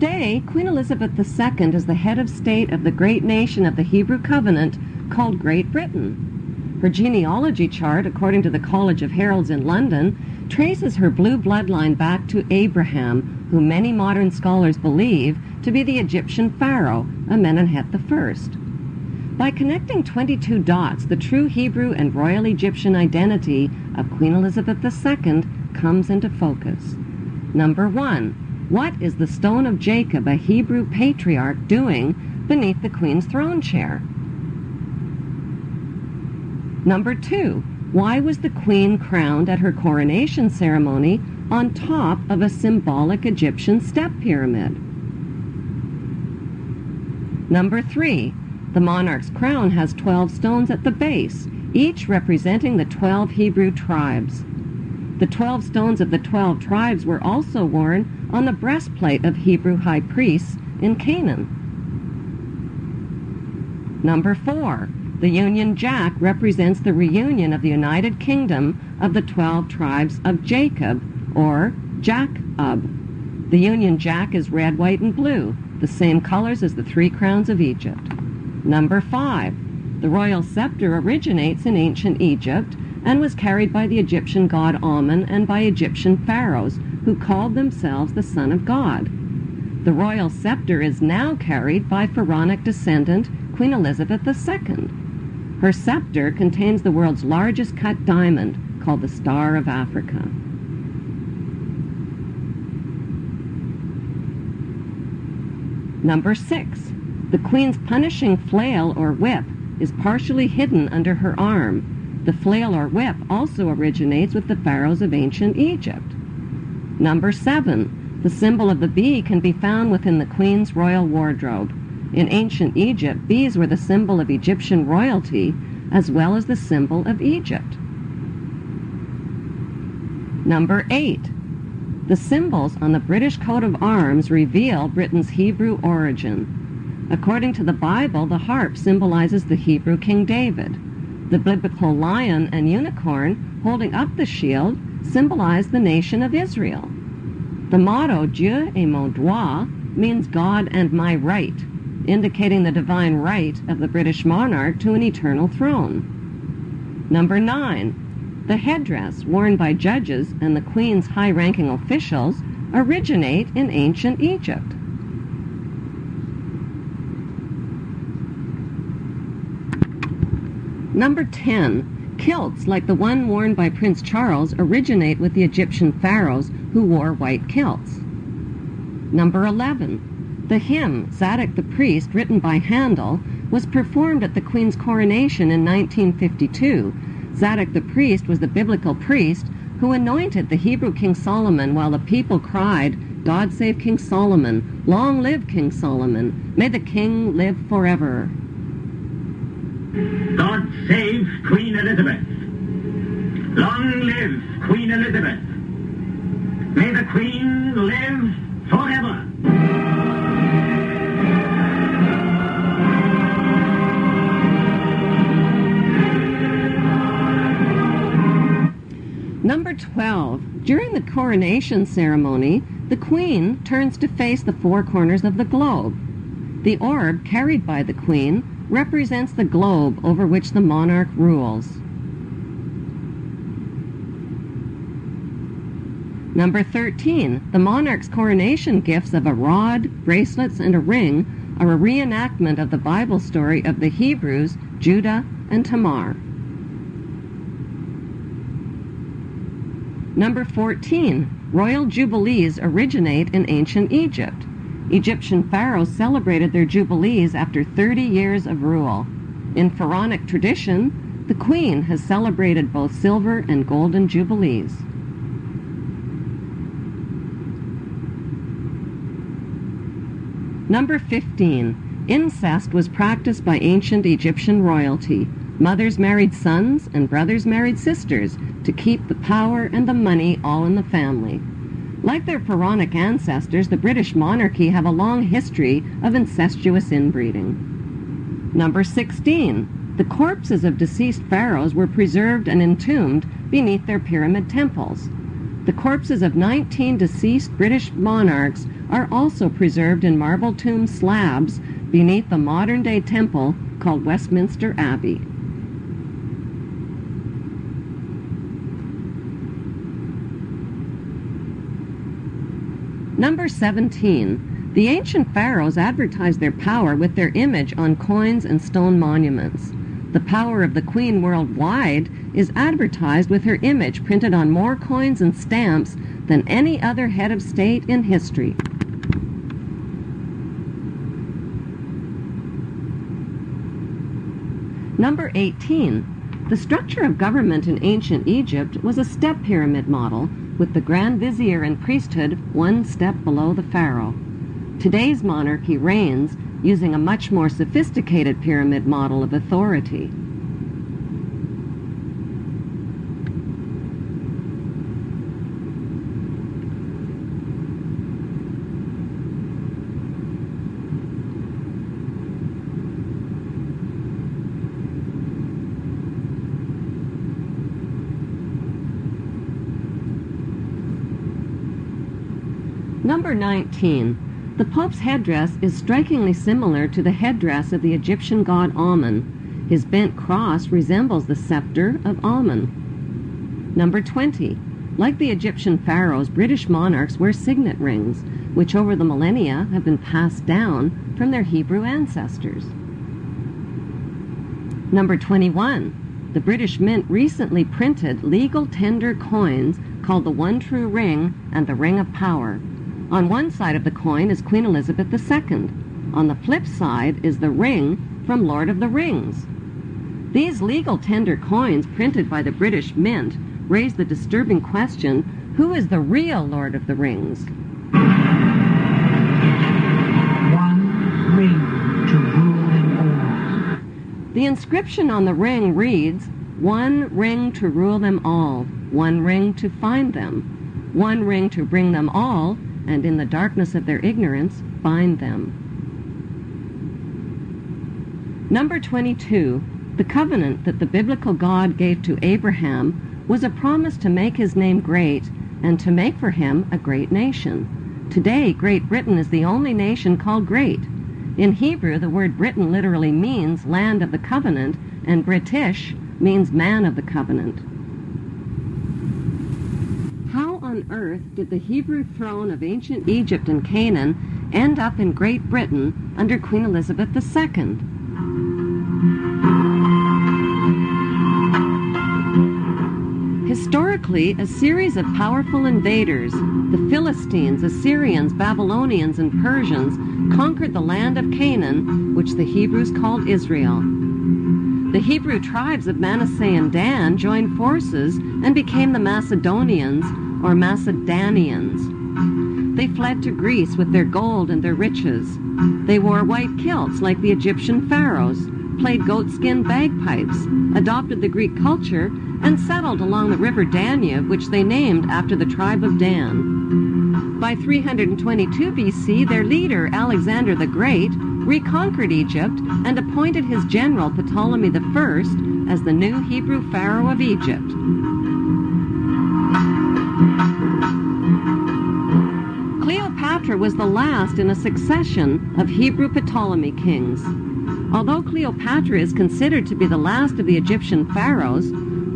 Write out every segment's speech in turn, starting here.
Today, Queen Elizabeth II is the head of state of the great nation of the Hebrew covenant called Great Britain. Her genealogy chart, according to the College of Heralds in London, traces her blue bloodline back to Abraham, who many modern scholars believe to be the Egyptian pharaoh, Amenhotep I. By connecting 22 dots, the true Hebrew and royal Egyptian identity of Queen Elizabeth II comes into focus. Number one, what is the stone of Jacob, a Hebrew patriarch, doing beneath the queen's throne chair? Number two, why was the queen crowned at her coronation ceremony on top of a symbolic Egyptian step pyramid? Number three, the monarch's crown has 12 stones at the base, each representing the 12 Hebrew tribes. The 12 stones of the 12 tribes were also worn on the breastplate of Hebrew high priests in Canaan. Number four, the Union Jack represents the reunion of the United Kingdom of the 12 tribes of Jacob, or Jacob. The Union Jack is red, white, and blue, the same colors as the three crowns of Egypt. Number five, the royal scepter originates in ancient Egypt and was carried by the Egyptian god Amun and by Egyptian pharaohs who called themselves the Son of God. The royal scepter is now carried by pharaonic descendant Queen Elizabeth II. Her scepter contains the world's largest cut diamond called the Star of Africa. Number six, the Queen's punishing flail or whip is partially hidden under her arm. The flail or whip also originates with the pharaohs of ancient Egypt. Number seven, the symbol of the bee can be found within the Queen's royal wardrobe. In ancient Egypt, bees were the symbol of Egyptian royalty as well as the symbol of Egypt. Number eight, the symbols on the British coat of arms reveal Britain's Hebrew origin. According to the Bible, the harp symbolizes the Hebrew King David. The biblical lion and unicorn holding up the shield symbolize the nation of Israel. The motto Dieu et mon droit means God and my right, indicating the divine right of the British monarch to an eternal throne. Number nine, the headdress worn by judges and the Queen's high-ranking officials originate in ancient Egypt. Number 10. Kilts like the one worn by Prince Charles originate with the Egyptian pharaohs who wore white kilts. Number 11. The hymn, Zadok the Priest, written by Handel, was performed at the Queen's coronation in 1952. Zadok the priest was the biblical priest who anointed the Hebrew King Solomon while the people cried, God save King Solomon, long live King Solomon, may the king live forever. God save Queen Elizabeth. Long live Queen Elizabeth. May the Queen live forever. Number 12. During the coronation ceremony, the Queen turns to face the four corners of the globe. The orb carried by the Queen represents the globe over which the monarch rules. Number 13. The monarch's coronation gifts of a rod, bracelets, and a ring are a reenactment of the Bible story of the Hebrews, Judah, and Tamar. Number 14. Royal jubilees originate in ancient Egypt. Egyptian pharaohs celebrated their jubilees after 30 years of rule. In pharaonic tradition, the queen has celebrated both silver and golden jubilees. Number 15. Incest was practiced by ancient Egyptian royalty. Mothers married sons and brothers married sisters to keep the power and the money all in the family. Like their pharaonic ancestors, the British monarchy have a long history of incestuous inbreeding. Number 16. The corpses of deceased pharaohs were preserved and entombed beneath their pyramid temples. The corpses of 19 deceased British monarchs are also preserved in marble tomb slabs beneath the modern-day temple called Westminster Abbey. Number 17. The ancient pharaohs advertised their power with their image on coins and stone monuments. The power of the queen worldwide is advertised with her image printed on more coins and stamps than any other head of state in history. Number 18. The structure of government in ancient Egypt was a step pyramid model with the grand vizier and priesthood one step below the pharaoh. Today's monarchy reigns using a much more sophisticated pyramid model of authority. Number 19. The Pope's headdress is strikingly similar to the headdress of the Egyptian god Amun. His bent cross resembles the scepter of Amun. Number 20. Like the Egyptian pharaohs, British monarchs wear signet rings, which over the millennia have been passed down from their Hebrew ancestors. Number 21. The British Mint recently printed legal tender coins called the One True Ring and the Ring of Power. On one side of the coin is Queen Elizabeth II. On the flip side is the ring from Lord of the Rings. These legal tender coins printed by the British Mint raise the disturbing question, who is the real Lord of the Rings? One ring to rule them all. The inscription on the ring reads, One ring to rule them all, one ring to find them, one ring to bring them all, and in the darkness of their ignorance bind them. Number 22. The covenant that the biblical God gave to Abraham was a promise to make his name great and to make for him a great nation. Today, Great Britain is the only nation called great. In Hebrew, the word Britain literally means land of the covenant, and British means man of the covenant. How on earth did the Hebrew throne of ancient Egypt and Canaan end up in Great Britain under Queen Elizabeth II? Historically, a series of powerful invaders, the Philistines, Assyrians, Babylonians, and Persians, conquered the land of Canaan, which the Hebrews called Israel. The Hebrew tribes of Manasseh and Dan joined forces and became the Macedonians or Macedonians. They fled to Greece with their gold and their riches. They wore white kilts like the Egyptian pharaohs, played goatskin bagpipes, adopted the Greek culture, and settled along the river Danube, which they named after the tribe of Dan. By 322 BC, their leader, Alexander the Great, reconquered Egypt and appointed his general Ptolemy I as the new Hebrew pharaoh of Egypt. Cleopatra was the last in a succession of Hebrew Ptolemy kings. Although Cleopatra is considered to be the last of the Egyptian pharaohs,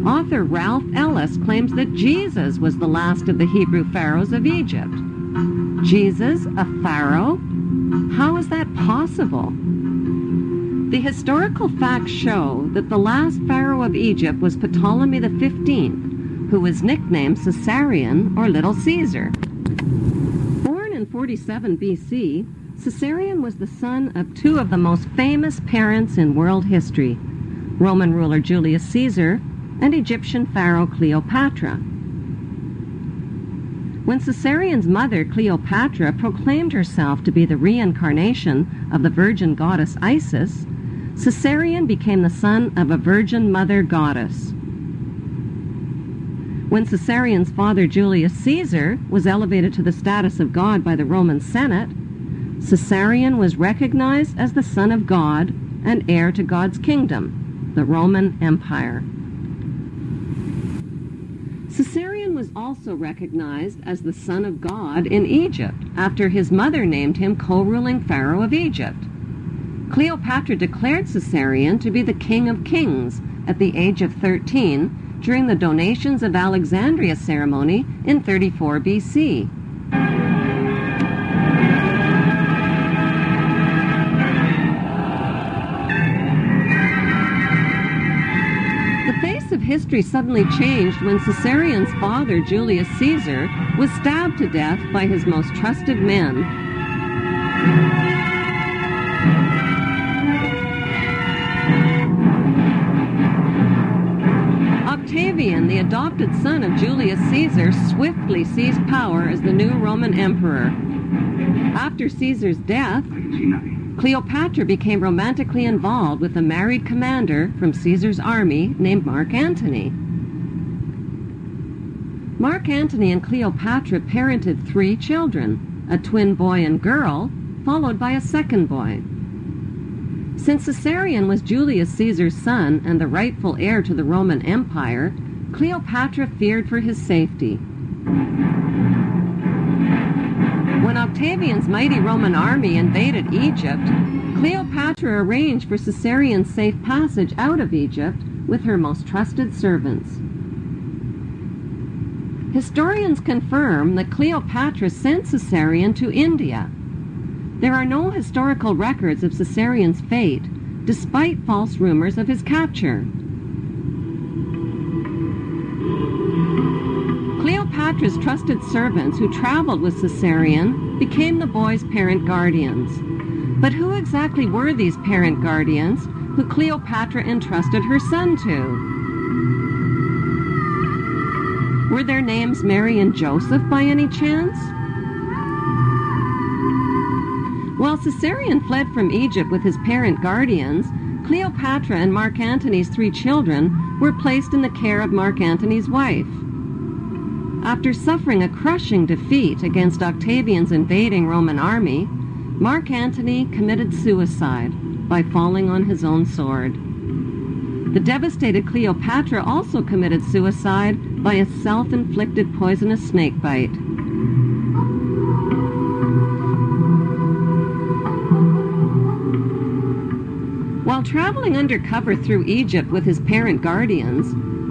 author Ralph Ellis claims that Jesus was the last of the Hebrew pharaohs of Egypt. Jesus, a pharaoh? How is that possible? The historical facts show that the last pharaoh of Egypt was Ptolemy XV, who was nicknamed Caesarion or Little Caesar. Born in 47 BC, Caesarion was the son of two of the most famous parents in world history, Roman ruler Julius Caesar and Egyptian pharaoh Cleopatra. When Caesarion's mother, Cleopatra, proclaimed herself to be the reincarnation of the virgin goddess Isis, Caesarion became the son of a virgin mother goddess. When Caesarion's father, Julius Caesar, was elevated to the status of God by the Roman Senate, Caesarion was recognized as the son of God and heir to God's kingdom, the Roman Empire. Caesarion was also recognized as the son of God in Egypt after his mother named him co-ruling pharaoh of Egypt. Cleopatra declared Caesarion to be the king of kings at the age of 13 during the donations of Alexandria ceremony in 34 BC. The face of history suddenly changed when Caesarion's father, Julius Caesar, was stabbed to death by his most trusted men. The adopted son of Julius Caesar, swiftly seized power as the new Roman emperor. After Caesar's death, Cleopatra became romantically involved with a married commander from Caesar's army named Mark Antony. Mark Antony and Cleopatra parented three children, a twin boy and girl, followed by a second boy. Since Caesarion was Julius Caesar's son and the rightful heir to the Roman Empire, Cleopatra feared for his safety. When Octavian's mighty Roman army invaded Egypt, Cleopatra arranged for Caesarion's safe passage out of Egypt with her most trusted servants. Historians confirm that Cleopatra sent Caesarion to India. There are no historical records of Caesarion's fate, despite false rumors of his capture. Cleopatra's trusted servants who traveled with Caesarion became the boy's parent guardians. But who exactly were these parent guardians who Cleopatra entrusted her son to? Were their names Mary and Joseph by any chance? While Caesarion fled from Egypt with his parent guardians, Cleopatra and Mark Antony's three children were placed in the care of Mark Antony's wife. After suffering a crushing defeat against Octavian's invading Roman army, Mark Antony committed suicide by falling on his own sword. The devastated Cleopatra also committed suicide by a self-inflicted poisonous snake bite. While traveling undercover through Egypt with his parent guardians,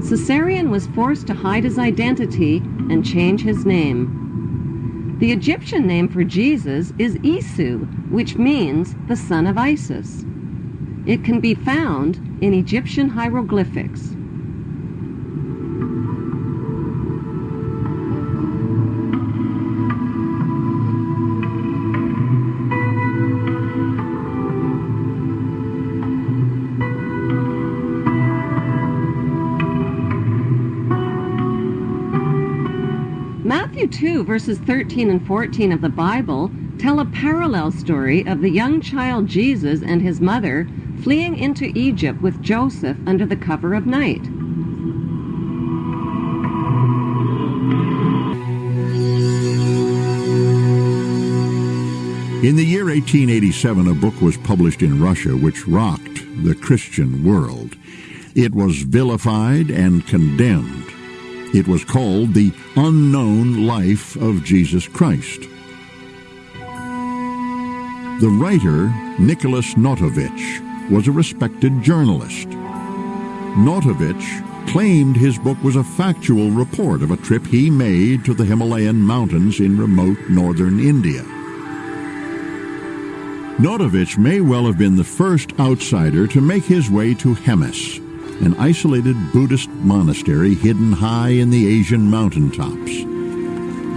Caesarion was forced to hide his identity and change his name. The Egyptian name for Jesus is Isu, which means the son of Isis. It can be found in Egyptian hieroglyphics. Matthew 2, verses 13 and 14 of the Bible tell a parallel story of the young child Jesus and his mother fleeing into Egypt with Joseph under the cover of night. In the year 1887, a book was published in Russia which rocked the Christian world. It was vilified and condemned. It was called The Unknown Life of Jesus Christ. The writer, Nicholas Notovich, was a respected journalist. Notovich claimed his book was a factual report of a trip he made to the Himalayan mountains in remote northern India. Notovich may well have been the first outsider to make his way to Hemis, an isolated Buddhist monastery hidden high in the Asian mountaintops.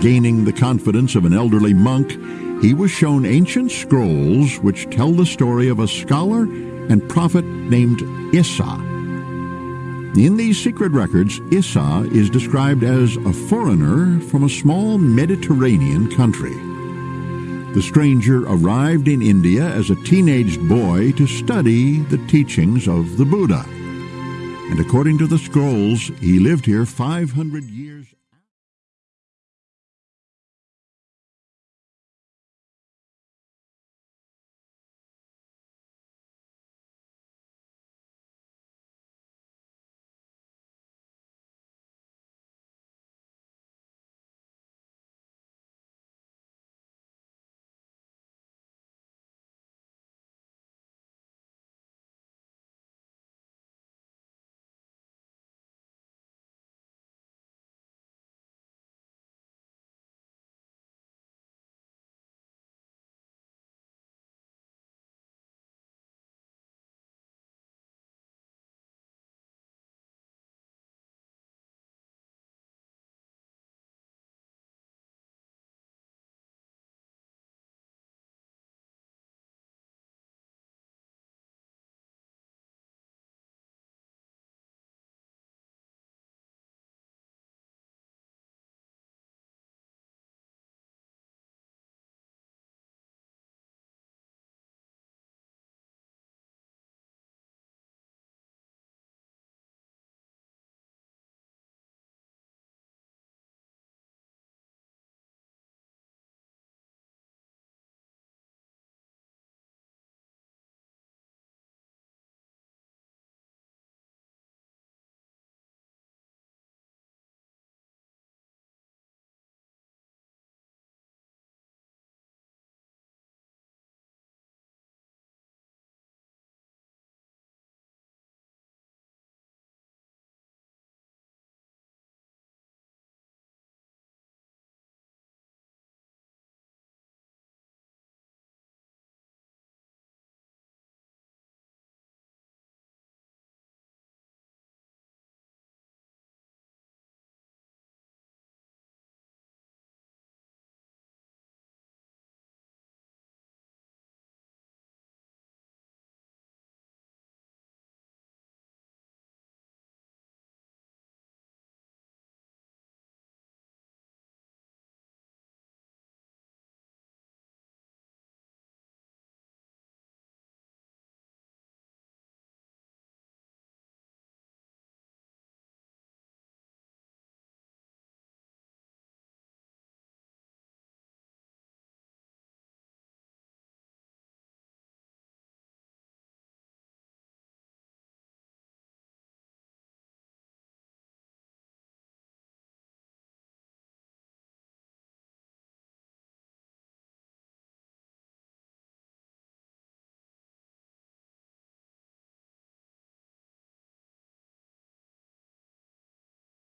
Gaining the confidence of an elderly monk, he was shown ancient scrolls which tell the story of a scholar and prophet named Issa. In these secret records, Issa is described as a foreigner from a small Mediterranean country. The stranger arrived in India as a teenaged boy to study the teachings of the Buddha. And according to the scrolls, he lived here 500 years.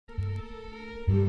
Música